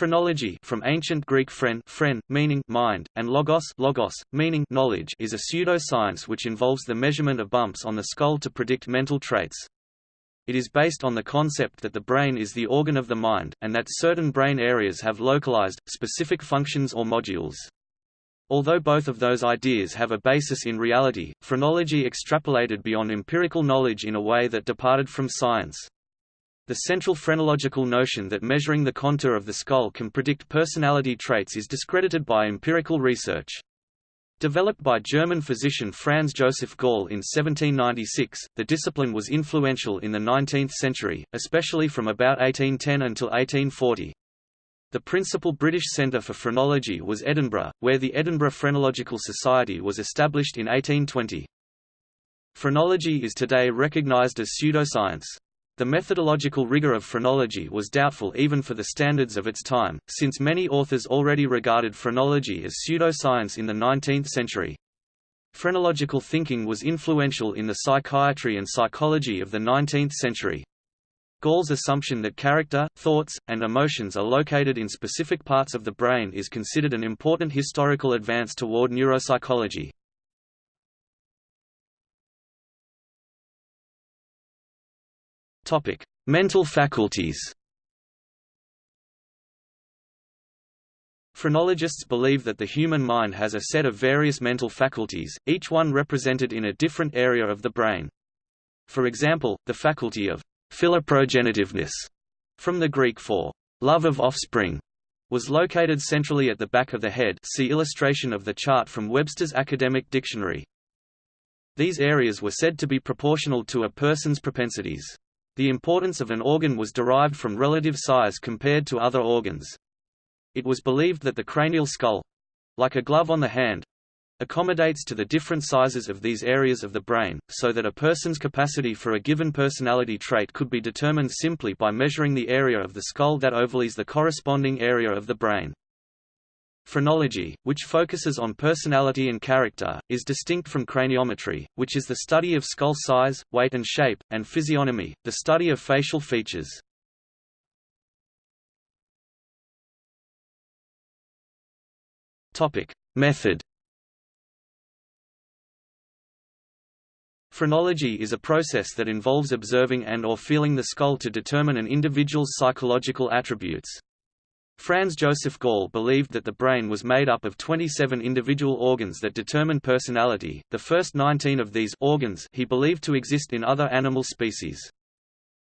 Phrenology from ancient Greek phren, phren meaning mind, and logos, logos meaning knowledge is a pseudoscience which involves the measurement of bumps on the skull to predict mental traits. It is based on the concept that the brain is the organ of the mind, and that certain brain areas have localized, specific functions or modules. Although both of those ideas have a basis in reality, phrenology extrapolated beyond empirical knowledge in a way that departed from science. The central phrenological notion that measuring the contour of the skull can predict personality traits is discredited by empirical research. Developed by German physician Franz Joseph Gall in 1796, the discipline was influential in the 19th century, especially from about 1810 until 1840. The principal British centre for phrenology was Edinburgh, where the Edinburgh Phrenological Society was established in 1820. Phrenology is today recognised as pseudoscience. The methodological rigor of phrenology was doubtful even for the standards of its time, since many authors already regarded phrenology as pseudoscience in the 19th century. Phrenological thinking was influential in the psychiatry and psychology of the 19th century. Gall's assumption that character, thoughts, and emotions are located in specific parts of the brain is considered an important historical advance toward neuropsychology. Topic: Mental faculties. Phrenologists believe that the human mind has a set of various mental faculties, each one represented in a different area of the brain. For example, the faculty of philoprogenitiveness, from the Greek for love of offspring, was located centrally at the back of the head see illustration of the chart from Webster's Academic Dictionary. These areas were said to be proportional to a person's propensities. The importance of an organ was derived from relative size compared to other organs. It was believed that the cranial skull—like a glove on the hand—accommodates to the different sizes of these areas of the brain, so that a person's capacity for a given personality trait could be determined simply by measuring the area of the skull that overlays the corresponding area of the brain. Phrenology, which focuses on personality and character, is distinct from craniometry, which is the study of skull size, weight and shape, and physiognomy, the study of facial features. Method Phrenology is a process that involves observing and or feeling the skull to determine an individual's psychological attributes. Franz Joseph Gall believed that the brain was made up of 27 individual organs that determine personality, the first 19 of these organs he believed to exist in other animal species.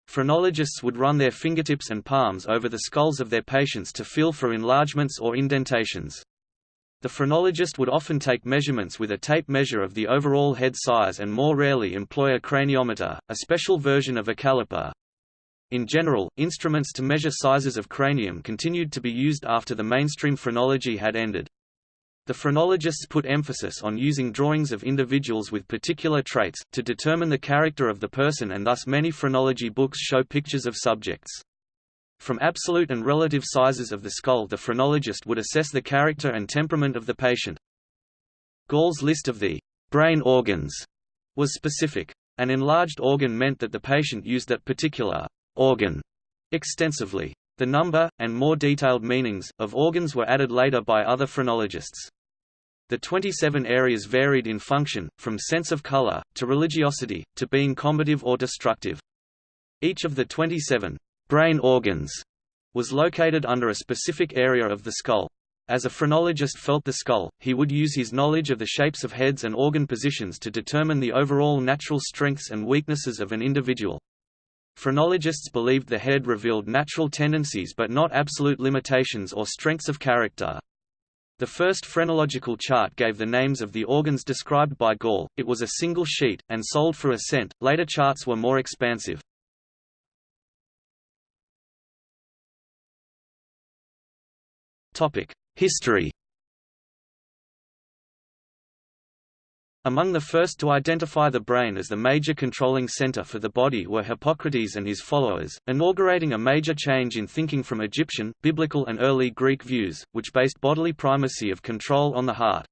Phrenologists would run their fingertips and palms over the skulls of their patients to feel for enlargements or indentations. The phrenologist would often take measurements with a tape measure of the overall head size and more rarely employ a craniometer, a special version of a caliper. In general, instruments to measure sizes of cranium continued to be used after the mainstream phrenology had ended. The phrenologists put emphasis on using drawings of individuals with particular traits, to determine the character of the person and thus many phrenology books show pictures of subjects. From absolute and relative sizes of the skull the phrenologist would assess the character and temperament of the patient. Gall's list of the brain organs was specific. An enlarged organ meant that the patient used that particular organ extensively. The number, and more detailed meanings, of organs were added later by other phrenologists. The 27 areas varied in function, from sense of color, to religiosity, to being combative or destructive. Each of the 27 brain organs was located under a specific area of the skull. As a phrenologist felt the skull, he would use his knowledge of the shapes of heads and organ positions to determine the overall natural strengths and weaknesses of an individual. Phrenologists believed the head revealed natural tendencies but not absolute limitations or strengths of character. The first phrenological chart gave the names of the organs described by Gall, it was a single sheet, and sold for a cent, later charts were more expansive. History Among the first to identify the brain as the major controlling center for the body were Hippocrates and his followers, inaugurating a major change in thinking from Egyptian, biblical and early Greek views, which based bodily primacy of control on the heart.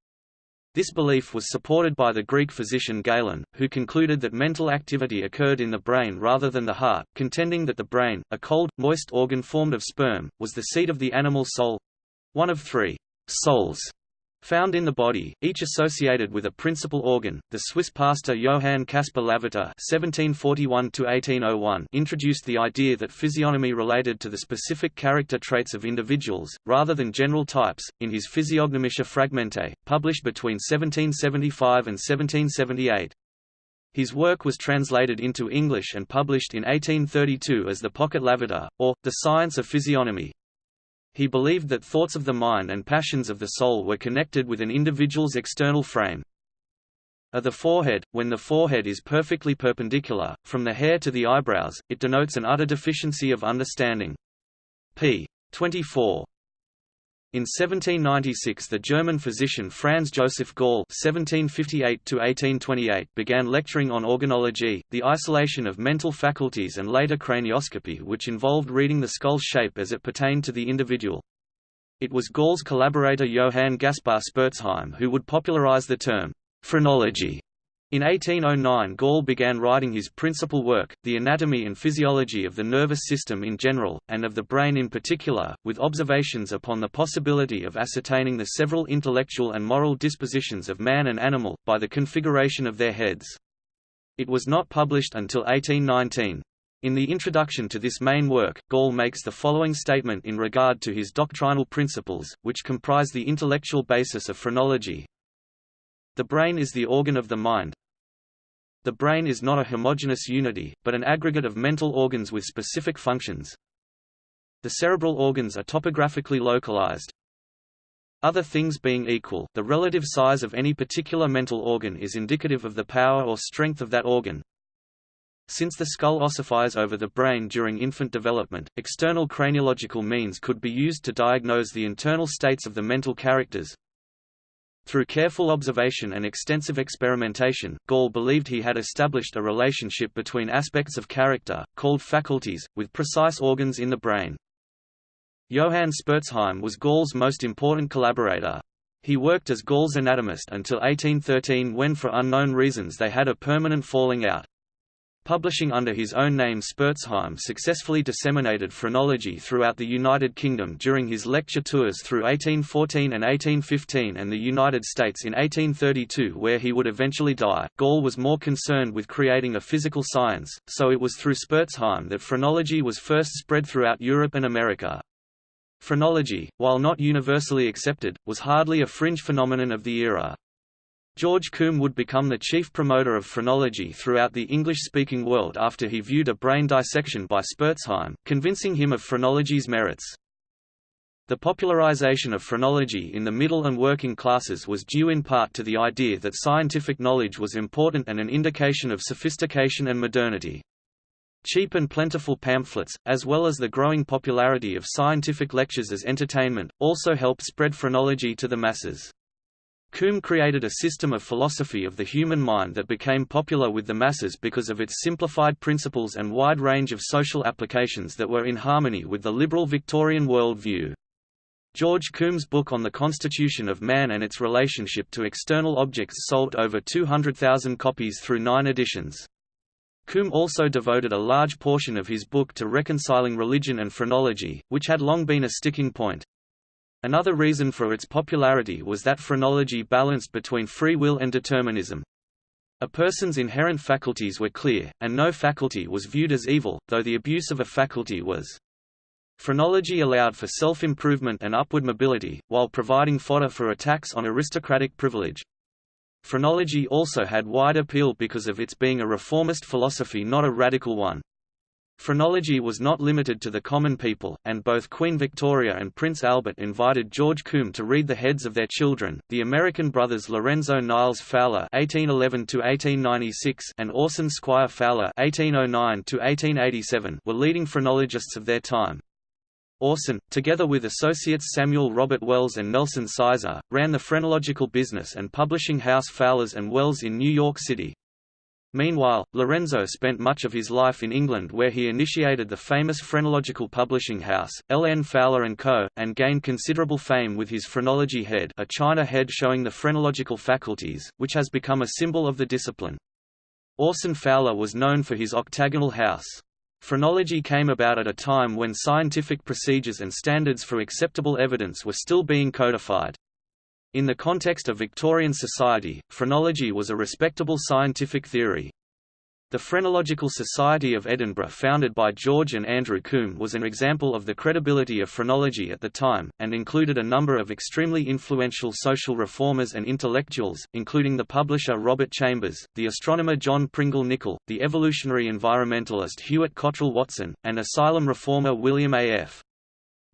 This belief was supported by the Greek physician Galen, who concluded that mental activity occurred in the brain rather than the heart, contending that the brain, a cold, moist organ formed of sperm, was the seat of the animal soul—one of three souls found in the body, each associated with a principal organ. The Swiss pastor Johann Caspar Lavater (1741–1801) introduced the idea that physiognomy related to the specific character traits of individuals, rather than general types, in his Physiognomische Fragmente, published between 1775 and 1778. His work was translated into English and published in 1832 as the Pocket Lavater, or, The Science of Physiognomy. He believed that thoughts of the mind and passions of the soul were connected with an individual's external frame. Of the forehead, when the forehead is perfectly perpendicular, from the hair to the eyebrows, it denotes an utter deficiency of understanding. p. 24. In 1796 the German physician Franz Joseph Gall (1758–1828) began lecturing on organology, the isolation of mental faculties and later cranioscopy which involved reading the skull's shape as it pertained to the individual. It was Gall's collaborator Johann Gaspar Spurzheim who would popularize the term, phrenology, in 1809 Gall began writing his principal work, The Anatomy and Physiology of the Nervous System in general, and of the brain in particular, with observations upon the possibility of ascertaining the several intellectual and moral dispositions of man and animal, by the configuration of their heads. It was not published until 1819. In the introduction to this main work, Gall makes the following statement in regard to his doctrinal principles, which comprise the intellectual basis of phrenology, the brain is the organ of the mind. The brain is not a homogeneous unity, but an aggregate of mental organs with specific functions. The cerebral organs are topographically localized. Other things being equal, the relative size of any particular mental organ is indicative of the power or strength of that organ. Since the skull ossifies over the brain during infant development, external craniological means could be used to diagnose the internal states of the mental characters, through careful observation and extensive experimentation, Gall believed he had established a relationship between aspects of character, called faculties, with precise organs in the brain. Johann Spurzheim was Gall's most important collaborator. He worked as Gall's anatomist until 1813 when for unknown reasons they had a permanent falling out. Publishing under his own name Spurzheim successfully disseminated phrenology throughout the United Kingdom during his lecture tours through 1814 and 1815 and the United States in 1832 where he would eventually die. Gall was more concerned with creating a physical science, so it was through Spurzheim that phrenology was first spread throughout Europe and America. Phrenology, while not universally accepted, was hardly a fringe phenomenon of the era. George Combe would become the chief promoter of phrenology throughout the English-speaking world after he viewed a brain dissection by Spurzheim, convincing him of phrenology's merits. The popularization of phrenology in the middle and working classes was due in part to the idea that scientific knowledge was important and an indication of sophistication and modernity. Cheap and plentiful pamphlets, as well as the growing popularity of scientific lectures as entertainment, also helped spread phrenology to the masses. Combe created a system of philosophy of the human mind that became popular with the masses because of its simplified principles and wide range of social applications that were in harmony with the liberal Victorian world view. George Combe's book on the constitution of man and its relationship to external objects sold over 200,000 copies through nine editions. Combe also devoted a large portion of his book to reconciling religion and phrenology, which had long been a sticking point. Another reason for its popularity was that phrenology balanced between free will and determinism. A person's inherent faculties were clear, and no faculty was viewed as evil, though the abuse of a faculty was. Phrenology allowed for self-improvement and upward mobility, while providing fodder for attacks on aristocratic privilege. Phrenology also had wide appeal because of its being a reformist philosophy not a radical one. Phrenology was not limited to the common people, and both Queen Victoria and Prince Albert invited George Combe to read the heads of their children. The American brothers Lorenzo Niles Fowler (1811–1896) and Orson Squire Fowler (1809–1887) were leading phrenologists of their time. Orson, together with associates Samuel Robert Wells and Nelson Sizer, ran the phrenological business and publishing house Fowlers and Wells in New York City. Meanwhile, Lorenzo spent much of his life in England where he initiated the famous phrenological publishing house, L. N. Fowler & Co., and gained considerable fame with his Phrenology head a china head showing the phrenological faculties, which has become a symbol of the discipline. Orson Fowler was known for his octagonal house. Phrenology came about at a time when scientific procedures and standards for acceptable evidence were still being codified. In the context of Victorian society, phrenology was a respectable scientific theory. The Phrenological Society of Edinburgh founded by George and Andrew Combe was an example of the credibility of phrenology at the time, and included a number of extremely influential social reformers and intellectuals, including the publisher Robert Chambers, the astronomer John Pringle Nichol, the evolutionary environmentalist Hewett Cottrell Watson, and asylum reformer William A. F.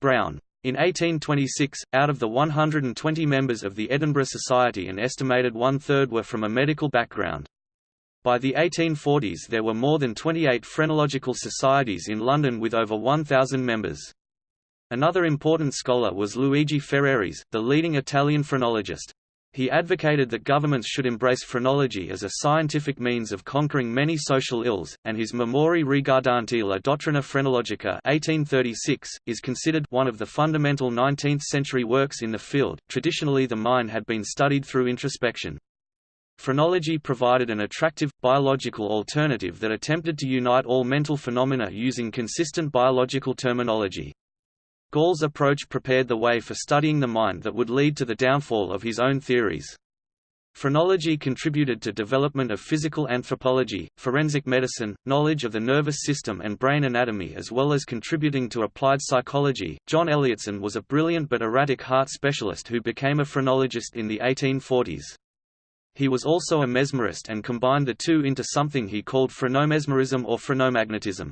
Browne. In 1826, out of the 120 members of the Edinburgh Society an estimated one-third were from a medical background. By the 1840s there were more than 28 phrenological societies in London with over 1,000 members. Another important scholar was Luigi Ferrarese, the leading Italian phrenologist. He advocated that governments should embrace phrenology as a scientific means of conquering many social ills, and his Memori riguardanti la dottrina phrenologica 1836, is considered one of the fundamental 19th-century works in the field. Traditionally the mind had been studied through introspection. Phrenology provided an attractive, biological alternative that attempted to unite all mental phenomena using consistent biological terminology. Gall's approach prepared the way for studying the mind that would lead to the downfall of his own theories. Phrenology contributed to development of physical anthropology, forensic medicine, knowledge of the nervous system and brain anatomy as well as contributing to applied psychology. John Elliotson was a brilliant but erratic heart specialist who became a phrenologist in the 1840s. He was also a mesmerist and combined the two into something he called phrenomesmerism or phrenomagnetism.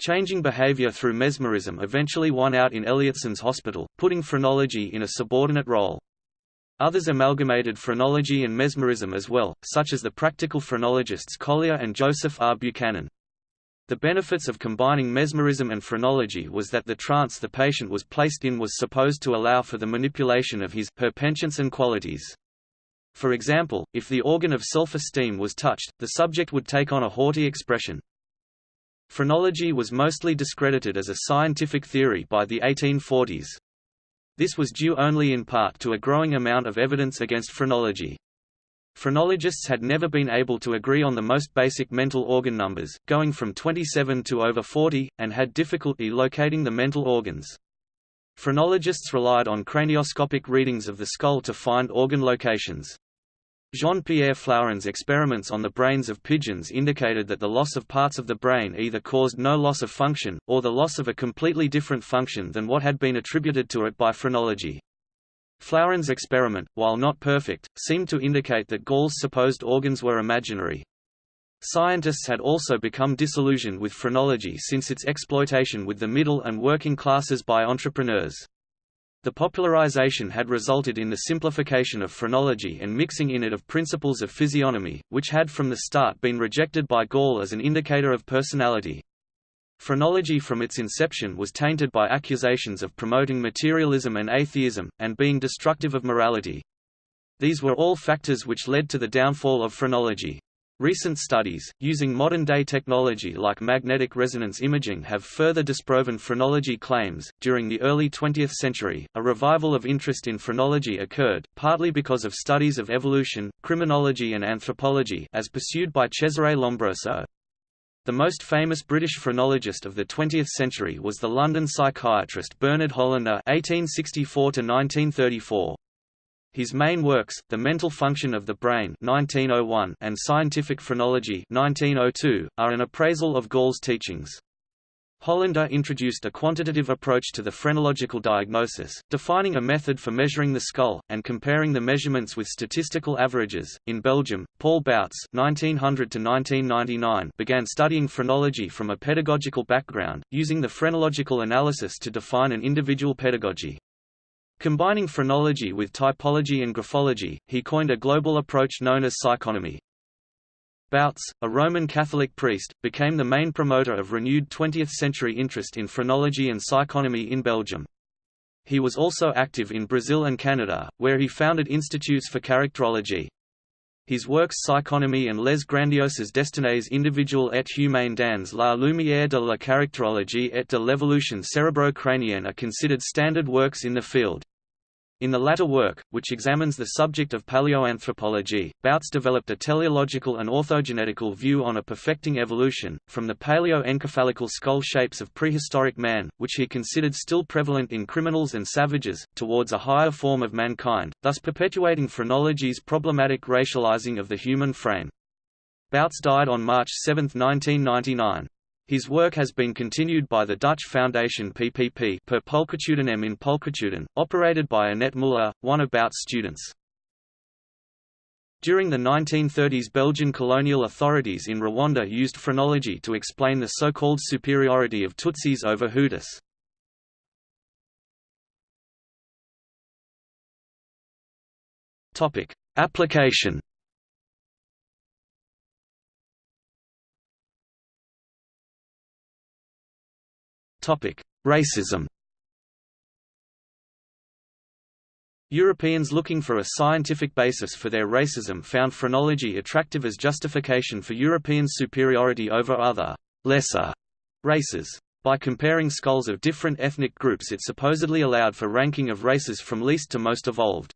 Changing behavior through mesmerism eventually won out in Elliotson's hospital, putting phrenology in a subordinate role. Others amalgamated phrenology and mesmerism as well, such as the practical phrenologists Collyer and Joseph R. Buchanan. The benefits of combining mesmerism and phrenology was that the trance the patient was placed in was supposed to allow for the manipulation of his her penchants and qualities. For example, if the organ of self-esteem was touched, the subject would take on a haughty expression. Phrenology was mostly discredited as a scientific theory by the 1840s. This was due only in part to a growing amount of evidence against phrenology. Phrenologists had never been able to agree on the most basic mental organ numbers, going from 27 to over 40, and had difficulty locating the mental organs. Phrenologists relied on cranioscopic readings of the skull to find organ locations. Jean-Pierre Flourens' experiments on the brains of pigeons indicated that the loss of parts of the brain either caused no loss of function, or the loss of a completely different function than what had been attributed to it by phrenology. Flourens' experiment, while not perfect, seemed to indicate that Gall's supposed organs were imaginary. Scientists had also become disillusioned with phrenology since its exploitation with the middle and working classes by entrepreneurs. The popularization had resulted in the simplification of phrenology and mixing in it of principles of physiognomy, which had from the start been rejected by Gall as an indicator of personality. Phrenology from its inception was tainted by accusations of promoting materialism and atheism, and being destructive of morality. These were all factors which led to the downfall of phrenology. Recent studies, using modern-day technology like magnetic resonance imaging have further disproven phrenology claims. During the early 20th century, a revival of interest in phrenology occurred, partly because of studies of evolution, criminology and anthropology as pursued by Cesare Lombroso. The most famous British phrenologist of the 20th century was the London psychiatrist Bernard Hollander (1864–1934). His main works, The Mental Function of the Brain 1901 and Scientific Phrenology 1902, are an appraisal of Gall's teachings. Hollander introduced a quantitative approach to the phrenological diagnosis, defining a method for measuring the skull, and comparing the measurements with statistical averages. In Belgium, Paul Bouts (1900–1999) began studying phrenology from a pedagogical background, using the phrenological analysis to define an individual pedagogy. Combining phrenology with typology and graphology, he coined a global approach known as psychonomy. Bouts, a Roman Catholic priest, became the main promoter of renewed 20th-century interest in phrenology and psychonomy in Belgium. He was also active in Brazil and Canada, where he founded institutes for characterology. His works Psychonomy and Les grandioses destinées individuelles et humaines dans la lumière de la caractérologie et de l'évolution cérébro-crânienne are considered standard works in the field. In the latter work, which examines the subject of paleoanthropology, Bouts developed a teleological and orthogenetical view on a perfecting evolution, from the paleo-encephalical skull shapes of prehistoric man, which he considered still prevalent in criminals and savages, towards a higher form of mankind, thus perpetuating phrenology's problematic racializing of the human frame. Bouts died on March 7, 1999. His work has been continued by the Dutch foundation PPP per Pulchritudinem in Pulchritudine, operated by Annette Muller, one Bouts's students. During the 1930s Belgian colonial authorities in Rwanda used phrenology to explain the so-called superiority of Tutsis over Hutus. Application Racism Europeans looking for a scientific basis for their racism found phrenology attractive as justification for European superiority over other, lesser races. By comparing skulls of different ethnic groups it supposedly allowed for ranking of races from least to most evolved.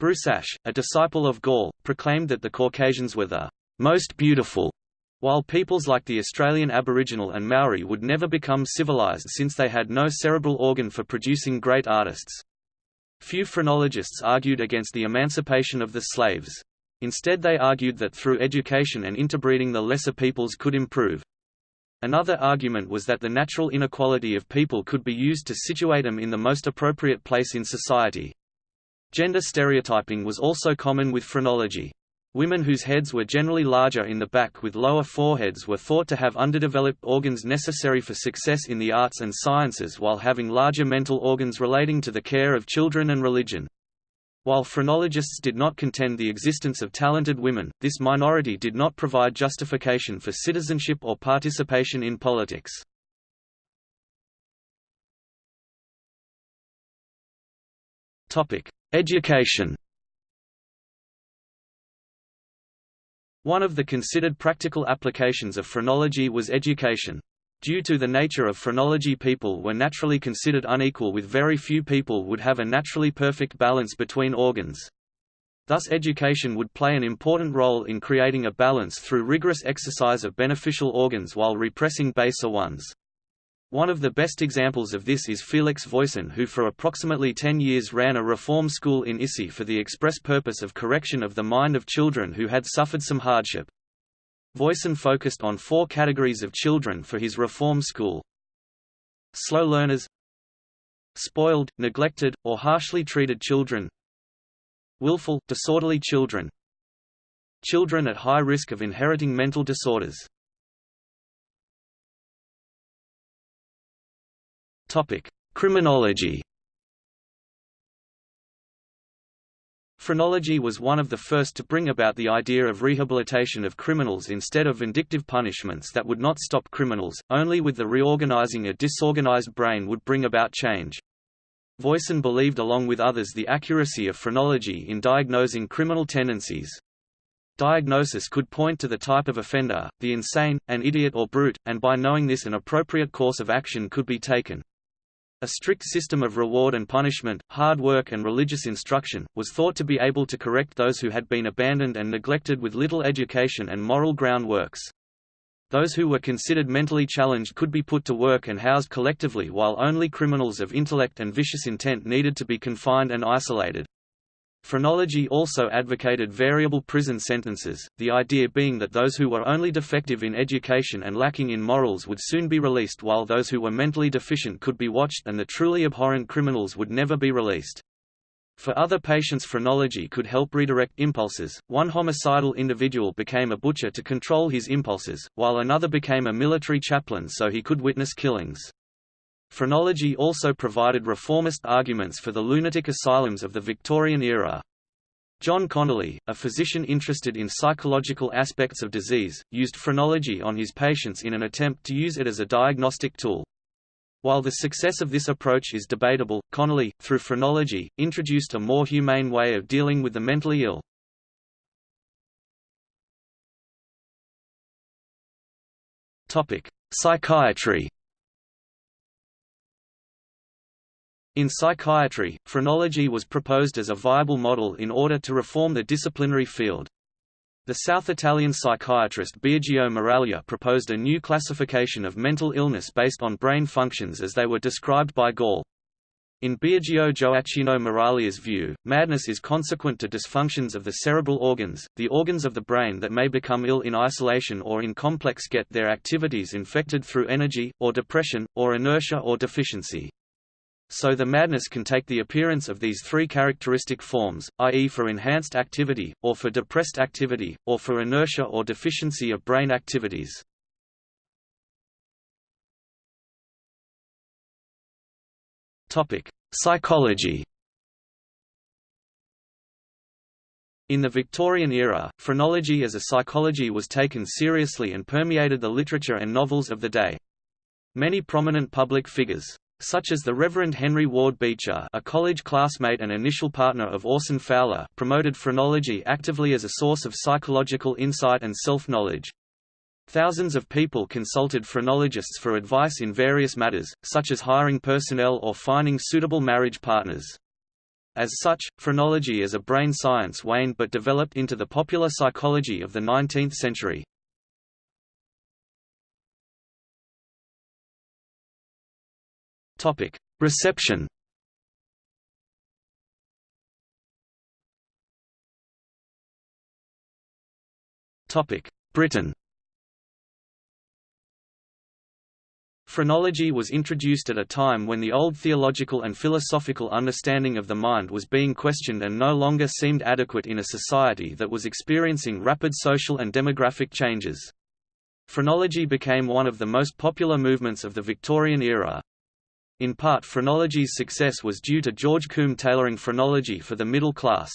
Broussais, a disciple of Gall, proclaimed that the Caucasians were the most beautiful while peoples like the Australian Aboriginal and Maori would never become civilized since they had no cerebral organ for producing great artists. Few phrenologists argued against the emancipation of the slaves. Instead they argued that through education and interbreeding the lesser peoples could improve. Another argument was that the natural inequality of people could be used to situate them in the most appropriate place in society. Gender stereotyping was also common with phrenology. Women whose heads were generally larger in the back with lower foreheads were thought to have underdeveloped organs necessary for success in the arts and sciences while having larger mental organs relating to the care of children and religion. While phrenologists did not contend the existence of talented women, this minority did not provide justification for citizenship or participation in politics. Education One of the considered practical applications of phrenology was education. Due to the nature of phrenology people were naturally considered unequal with very few people would have a naturally perfect balance between organs. Thus education would play an important role in creating a balance through rigorous exercise of beneficial organs while repressing baser ones. One of the best examples of this is Felix Voisin who for approximately 10 years ran a reform school in Issy for the express purpose of correction of the mind of children who had suffered some hardship. Voisin focused on four categories of children for his reform school. Slow learners Spoiled, neglected, or harshly treated children Willful, disorderly children Children at high risk of inheriting mental disorders Topic: Criminology. Phrenology was one of the first to bring about the idea of rehabilitation of criminals instead of vindictive punishments that would not stop criminals, only with the reorganizing a disorganized brain would bring about change. Voisin believed along with others the accuracy of phrenology in diagnosing criminal tendencies. Diagnosis could point to the type of offender, the insane, an idiot or brute, and by knowing this an appropriate course of action could be taken. A strict system of reward and punishment, hard work and religious instruction, was thought to be able to correct those who had been abandoned and neglected with little education and moral groundworks. Those who were considered mentally challenged could be put to work and housed collectively while only criminals of intellect and vicious intent needed to be confined and isolated. Phrenology also advocated variable prison sentences, the idea being that those who were only defective in education and lacking in morals would soon be released while those who were mentally deficient could be watched and the truly abhorrent criminals would never be released. For other patients phrenology could help redirect impulses, one homicidal individual became a butcher to control his impulses, while another became a military chaplain so he could witness killings. Phrenology also provided reformist arguments for the lunatic asylums of the Victorian era. John Conolly, a physician interested in psychological aspects of disease, used phrenology on his patients in an attempt to use it as a diagnostic tool. While the success of this approach is debatable, Conolly, through phrenology, introduced a more humane way of dealing with the mentally ill. Psychiatry In psychiatry, phrenology was proposed as a viable model in order to reform the disciplinary field. The South Italian psychiatrist Biagio Miraglia proposed a new classification of mental illness based on brain functions as they were described by Gall. In Biagio Gioacchino Miraglia's view, madness is consequent to dysfunctions of the cerebral organs, the organs of the brain that may become ill in isolation or in complex get their activities infected through energy, or depression, or inertia or deficiency. So the madness can take the appearance of these three characteristic forms, i.e. for enhanced activity, or for depressed activity, or for inertia or deficiency of brain activities. Psychology In the Victorian era, phrenology as a psychology was taken seriously and permeated the literature and novels of the day. Many prominent public figures, such as the Reverend Henry Ward Beecher a college classmate and initial partner of Orson Fowler promoted phrenology actively as a source of psychological insight and self-knowledge. Thousands of people consulted phrenologists for advice in various matters, such as hiring personnel or finding suitable marriage partners. As such, phrenology as a brain science waned but developed into the popular psychology of the 19th century. Topic: Reception. Topic: Britain. Phrenology was introduced at a time when the old theological and philosophical understanding of the mind was being questioned and no longer seemed adequate in a society that was experiencing rapid social and demographic changes. Phrenology became one of the most popular movements of the Victorian era, in part phrenology's success was due to George Combe tailoring phrenology for the middle class.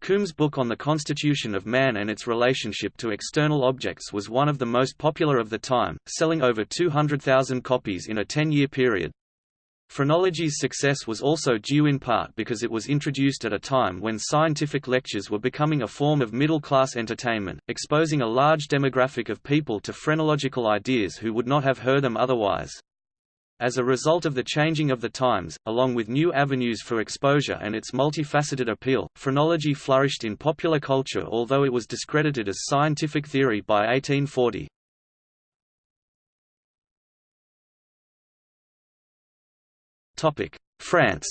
Combe's book on the constitution of man and its relationship to external objects was one of the most popular of the time, selling over 200,000 copies in a 10-year period. Phrenology's success was also due in part because it was introduced at a time when scientific lectures were becoming a form of middle-class entertainment, exposing a large demographic of people to phrenological ideas who would not have heard them otherwise. As a result of the changing of the times, along with new avenues for exposure and its multifaceted appeal, phrenology flourished in popular culture although it was discredited as scientific theory by 1840. France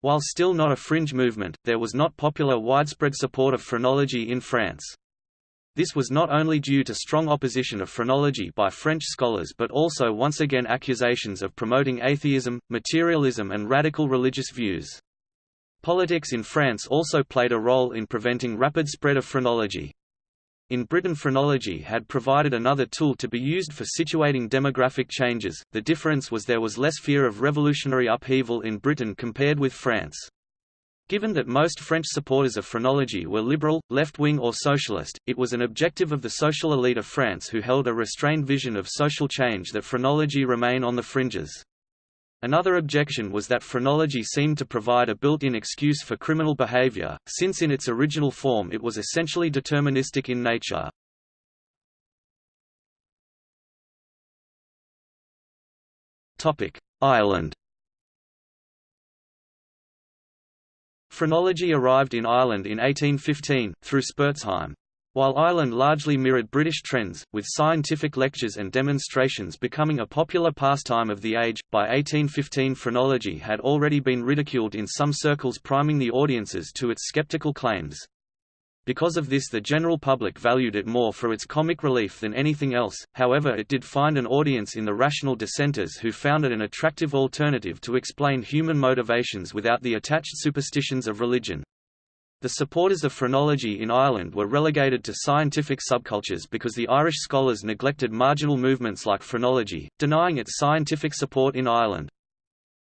While still not a fringe movement, there was not popular widespread support of phrenology in France. This was not only due to strong opposition of phrenology by French scholars but also once again accusations of promoting atheism, materialism and radical religious views. Politics in France also played a role in preventing rapid spread of phrenology. In Britain phrenology had provided another tool to be used for situating demographic changes, the difference was there was less fear of revolutionary upheaval in Britain compared with France. Given that most French supporters of phrenology were liberal, left-wing or socialist, it was an objective of the social elite of France who held a restrained vision of social change that phrenology remain on the fringes. Another objection was that phrenology seemed to provide a built-in excuse for criminal behavior, since in its original form it was essentially deterministic in nature. Ireland Phrenology arrived in Ireland in 1815, through Spurzheim. While Ireland largely mirrored British trends, with scientific lectures and demonstrations becoming a popular pastime of the age, by 1815 phrenology had already been ridiculed in some circles priming the audiences to its skeptical claims. Because of this the general public valued it more for its comic relief than anything else, however it did find an audience in the rational dissenters who found it an attractive alternative to explain human motivations without the attached superstitions of religion. The supporters of phrenology in Ireland were relegated to scientific subcultures because the Irish scholars neglected marginal movements like phrenology, denying its scientific support in Ireland.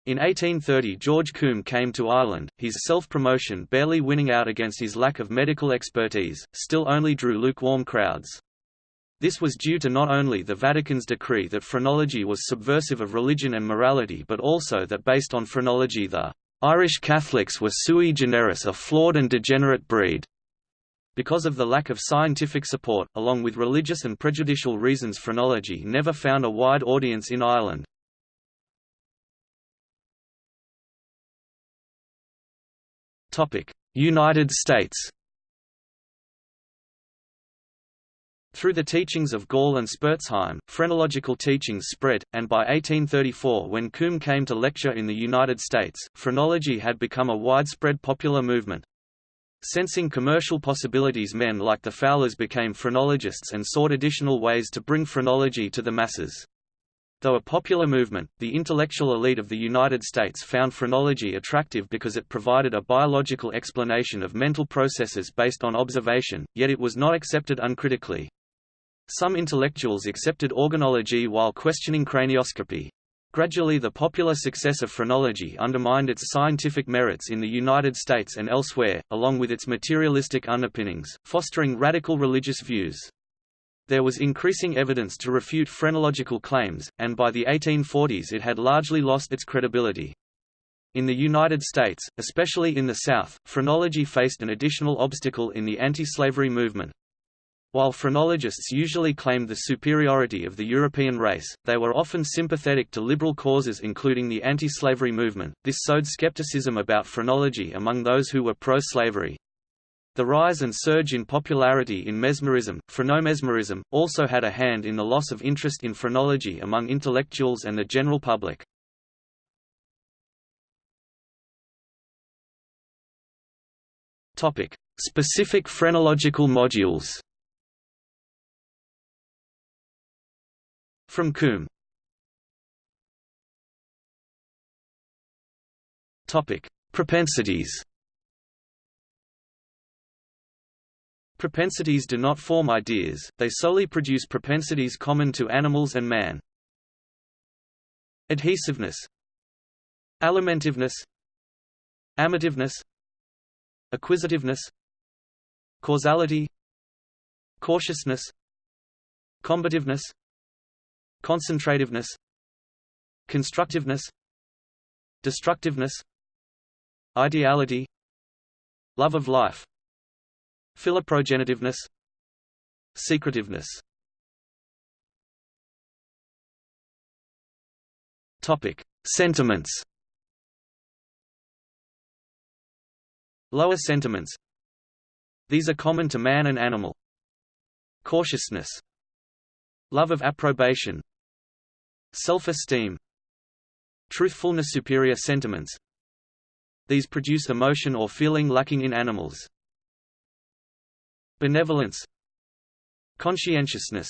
In 1830 George Combe came to Ireland, his self-promotion barely winning out against his lack of medical expertise, still only drew lukewarm crowds. This was due to not only the Vatican's decree that phrenology was subversive of religion and morality but also that based on phrenology the Irish Catholics were sui generis a flawed and degenerate breed. Because of the lack of scientific support, along with religious and prejudicial reasons phrenology never found a wide audience in Ireland. United States Through the teachings of Gall and Spurzheim, phrenological teachings spread, and by 1834 when Combe came to lecture in the United States, phrenology had become a widespread popular movement. Sensing commercial possibilities men like the Fowlers became phrenologists and sought additional ways to bring phrenology to the masses. Though a popular movement, the intellectual elite of the United States found phrenology attractive because it provided a biological explanation of mental processes based on observation, yet it was not accepted uncritically. Some intellectuals accepted organology while questioning cranioscopy. Gradually the popular success of phrenology undermined its scientific merits in the United States and elsewhere, along with its materialistic underpinnings, fostering radical religious views. There was increasing evidence to refute phrenological claims, and by the 1840s it had largely lost its credibility. In the United States, especially in the South, phrenology faced an additional obstacle in the anti-slavery movement. While phrenologists usually claimed the superiority of the European race, they were often sympathetic to liberal causes including the anti-slavery movement. This sowed skepticism about phrenology among those who were pro-slavery. The rise and surge in popularity in mesmerism, phrenomesmerism, also had a hand in the loss of interest in phrenology among intellectuals and the general public. Topic: Specific phrenological modules. From Combe Topic: Propensities. Propensities do not form ideas, they solely produce propensities common to animals and man. Adhesiveness. Alimentiveness. Amativeness. Acquisitiveness. Causality. Cautiousness. Combativeness. Concentrativeness. Constructiveness. Destructiveness. Ideality. Love of life Philoprogenitiveness Secretiveness Topic: Sentiments. Lower sentiments. These are common to man and animal. Cautiousness. Love of approbation. Self-esteem. Truthfulness superior sentiments. These produce emotion or feeling lacking in animals. Benevolence Conscientiousness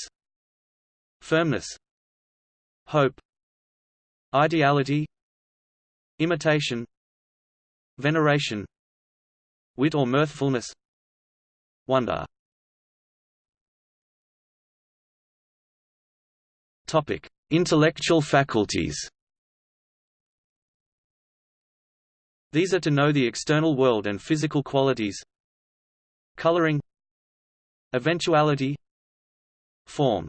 Firmness Hope Ideality Imitation Veneration Wit or mirthfulness Wonder Topic: Intellectual faculties. These are to know the external world and physical qualities. Coloring Eventuality Form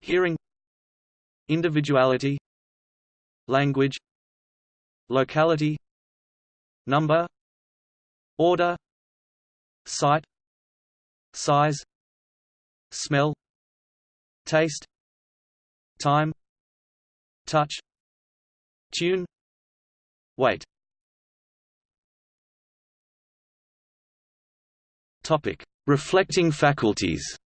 Hearing Individuality Language Locality Number Order Sight Size Smell Taste Time Touch Tune Weight. Topic Reflecting faculties.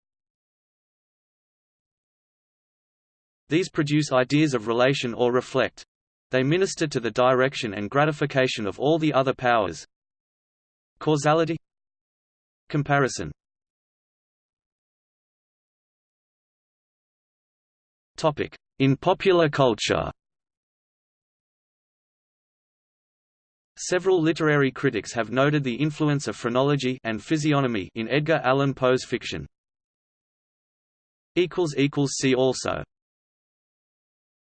These produce ideas of relation or reflect. They minister to the direction and gratification of all the other powers. Causality. Comparison. In popular culture Several literary critics have noted the influence of phrenology and physiognomy in Edgar Allan Poe's fiction. See also